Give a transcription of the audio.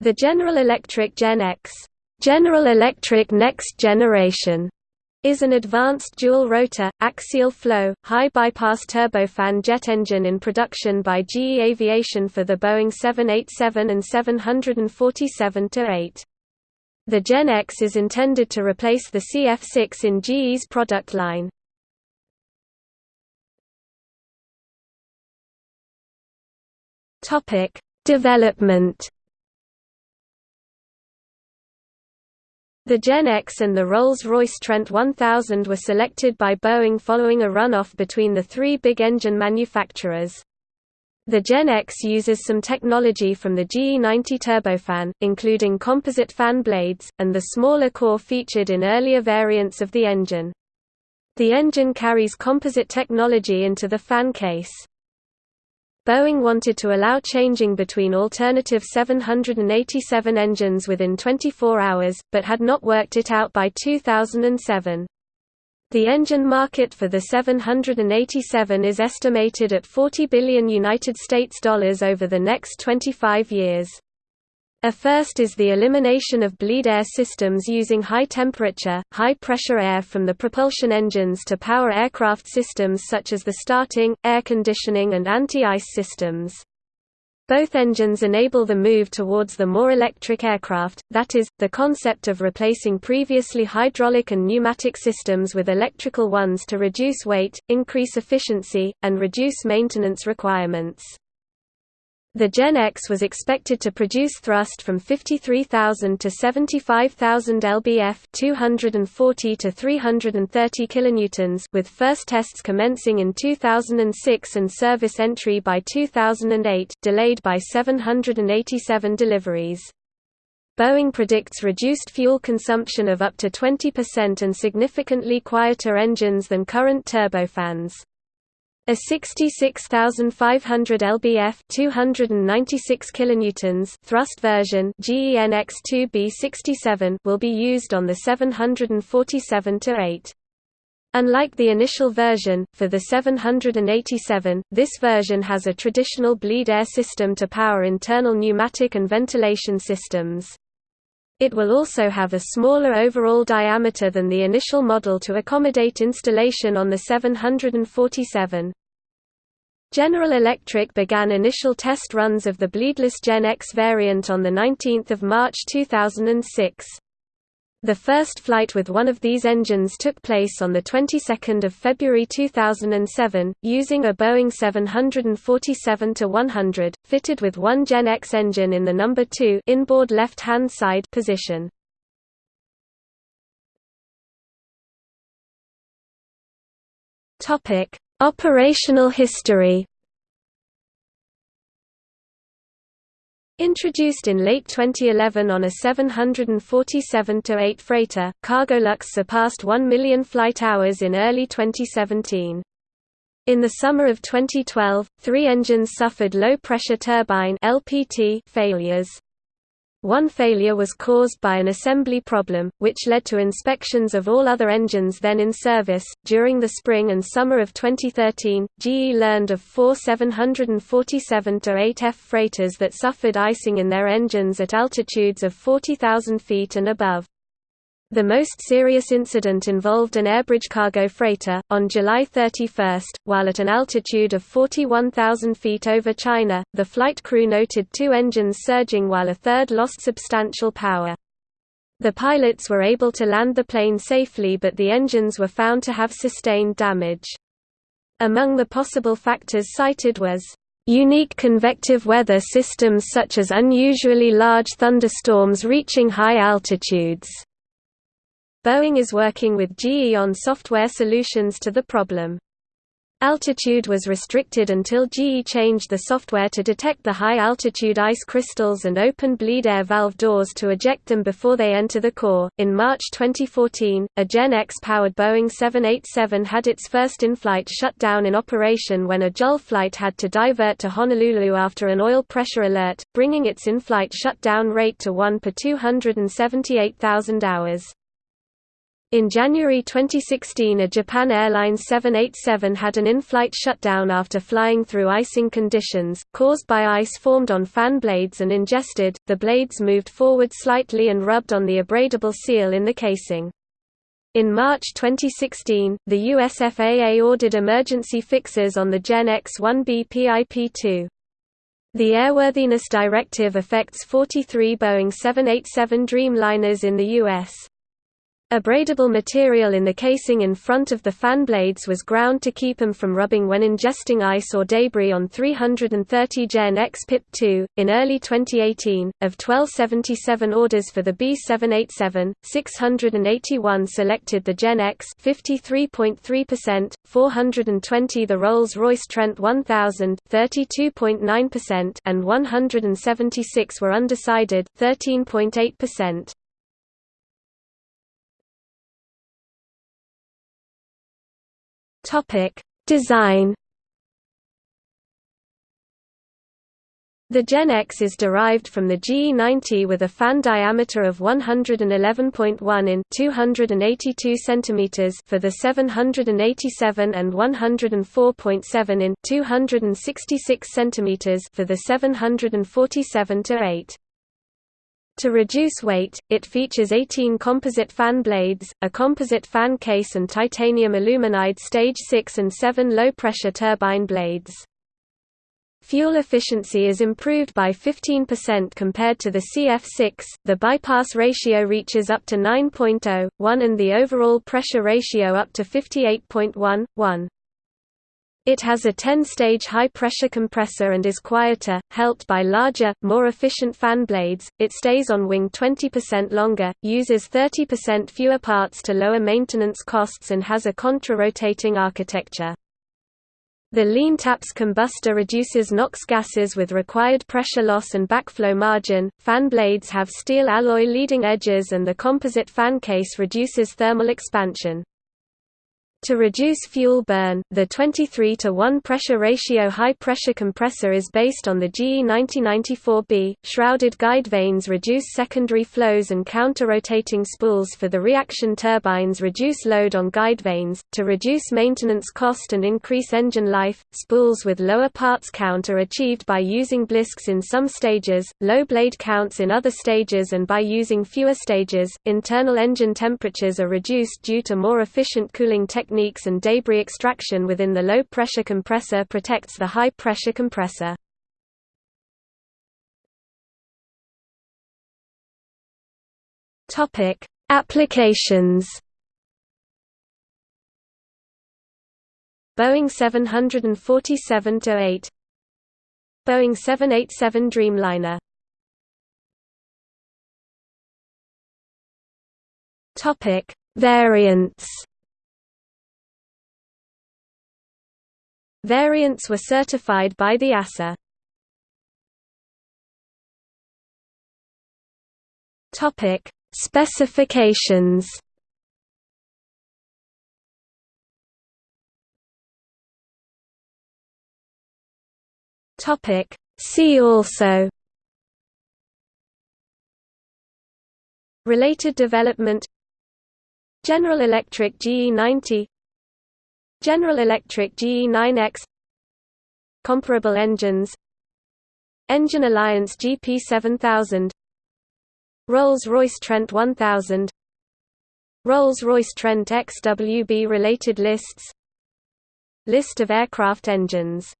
The General Electric Gen X General Electric Next Generation is an advanced dual-rotor, axial-flow, high-bypass turbofan jet engine in production by GE Aviation for the Boeing 787 and 747-8. The Gen X is intended to replace the CF6 in GE's product line. Development The Gen X and the Rolls-Royce Trent 1000 were selected by Boeing following a runoff between the three big engine manufacturers. The Gen X uses some technology from the GE90 turbofan, including composite fan blades, and the smaller core featured in earlier variants of the engine. The engine carries composite technology into the fan case. Boeing wanted to allow changing between alternative 787 engines within 24 hours, but had not worked it out by 2007. The engine market for the 787 is estimated at 40 billion United States dollars over the next 25 years. A first is the elimination of bleed air systems using high-temperature, high-pressure air from the propulsion engines to power aircraft systems such as the starting, air conditioning and anti-ice systems. Both engines enable the move towards the more electric aircraft, that is, the concept of replacing previously hydraulic and pneumatic systems with electrical ones to reduce weight, increase efficiency, and reduce maintenance requirements. The Gen X was expected to produce thrust from 53,000 to 75,000 lbf 240 to 330 kilonewtons with first tests commencing in 2006 and service entry by 2008 delayed by 787 deliveries. Boeing predicts reduced fuel consumption of up to 20% and significantly quieter engines than current turbofans. A 66,500 lbf 296 kilonewtons thrust version GENX2B67 will be used on the 747-8. Unlike the initial version, for the 787, this version has a traditional bleed air system to power internal pneumatic and ventilation systems. It will also have a smaller overall diameter than the initial model to accommodate installation on the 747. General Electric began initial test runs of the bleedless Gen X variant on 19 March 2006. The first flight with one of these engines took place on the 22nd of February 2007, using a Boeing 747-100, fitted with one Gen X engine in the number 2 inboard left-hand side position. Topic: Operational history Introduced in late 2011 on a 747-8 freighter, Cargolux surpassed 1 million flight hours in early 2017. In the summer of 2012, three engines suffered low-pressure turbine (LPT) failures. One failure was caused by an assembly problem, which led to inspections of all other engines then in service. During the spring and summer of 2013, GE learned of four 747-8F freighters that suffered icing in their engines at altitudes of 40,000 feet and above. The most serious incident involved an AirBridgeCargo freighter, on July 31, while at an altitude of 41,000 feet over China, the flight crew noted two engines surging while a third lost substantial power. The pilots were able to land the plane safely but the engines were found to have sustained damage. Among the possible factors cited was Unique convective weather systems such as unusually large thunderstorms reaching high altitudes Boeing is working with GE on software solutions to the problem. Altitude was restricted until GE changed the software to detect the high-altitude ice crystals and open bleed air valve doors to eject them before they enter the core. In March 2014, a Gen X-powered Boeing 787 had its first in-flight shutdown in operation when a JAL flight had to divert to Honolulu after an oil pressure alert, bringing its in-flight shutdown rate to 1 per 278,000 hours. In January 2016 a Japan Airlines 787 had an in-flight shutdown after flying through icing conditions, caused by ice formed on fan blades and ingested, the blades moved forward slightly and rubbed on the abradable seal in the casing. In March 2016, the US FAA ordered emergency fixes on the Gen X-1B PIP-2. The Airworthiness Directive affects 43 Boeing 787 Dreamliners in the U.S. Abradable material in the casing in front of the fan blades was ground to keep them from rubbing when ingesting ice or debris on 330 Gen X PIP-2. In early 2018, of 1277 orders for the B787, 681 selected the Gen X 53.3%, 420 the Rolls-Royce Trent 1000 32.9% and 176 were undecided 13.8%. Topic: Design. The Gen X is derived from the GE90 with a fan diameter of 111.1 in 282 cm for the 787 and 104.7 in 266 cm for the 747 8. To reduce weight, it features 18 composite fan blades, a composite fan case and titanium aluminide stage 6 and 7 low-pressure turbine blades. Fuel efficiency is improved by 15% compared to the CF6, the bypass ratio reaches up to 9.0, 1 and the overall pressure ratio up to 58.1, 1. It has a 10-stage high-pressure compressor and is quieter, helped by larger, more efficient fan blades. It stays on wing 20% longer, uses 30% fewer parts to lower maintenance costs and has a contra-rotating architecture. The lean TAPS combustor reduces NOx gases with required pressure loss and backflow margin. Fan blades have steel alloy leading edges and the composite fan case reduces thermal expansion. To reduce fuel burn, the 23 to 1 pressure ratio high-pressure compressor is based on the GE90-94B. Shrouded guide vanes reduce secondary flows and counter-rotating spools for the reaction turbines reduce load on guide vanes. To reduce maintenance cost and increase engine life, spools with lower parts count are achieved by using blisks in some stages, low blade counts in other stages and by using fewer stages. Internal engine temperatures are reduced due to more efficient cooling techniques techniques and debris extraction within the low-pressure compressor protects the high-pressure compressor. Applications. Boeing 747-8 Boeing 787 Dreamliner. Topic Variants Variants were certified by the EASA. Topic: Specifications. Topic: See also. Related development General Electric GE90 General Electric GE9X Comparable engines Engine Alliance GP7000 Rolls-Royce Trent 1000 Rolls-Royce Trent XWB related lists List of aircraft engines